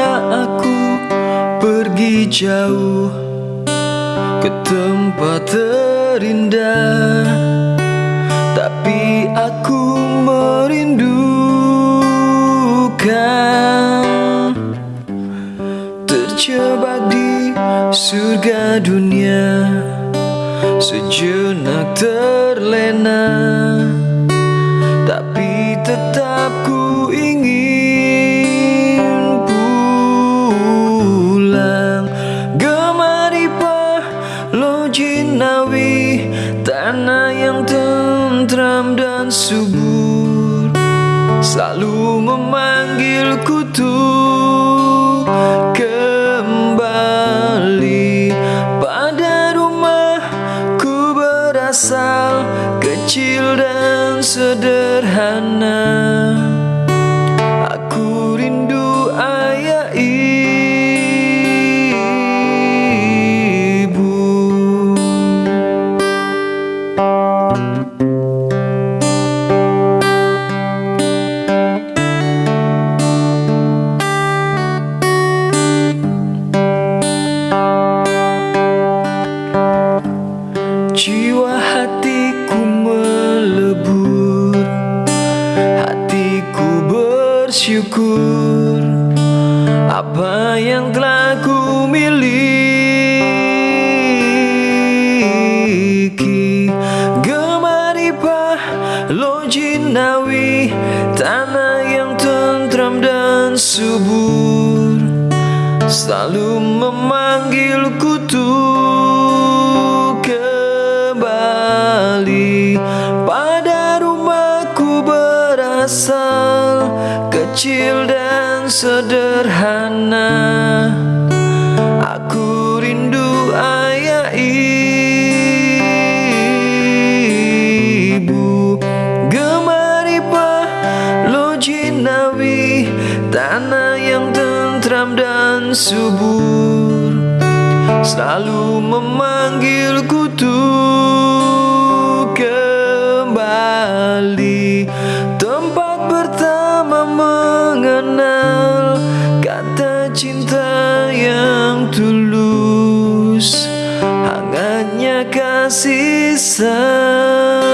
Pernah aku pergi jauh ke tempat terindah. Tapi aku merindukan Terjebak di surga dunia. Sejenak terlena Tapi tetap ku subur Selalu memanggilku tuh kembali. Pada rumahku berasal Kecil dan sederhana Jiwa hatiku melebur Hatiku bersyukur. Apa yang telah ku miliki? Gemaripah Lojinawi Tanah yang tentram dan subur. Selalu memanggilku tuh Kecil dan sederhana. Aku rindu ayah ibu. Gemaripah Lojinawi Tanah yang tentram dan subur. Selalu memanggilku tuh mengenal kata cinta yang tulus hangatnya kasih sayang.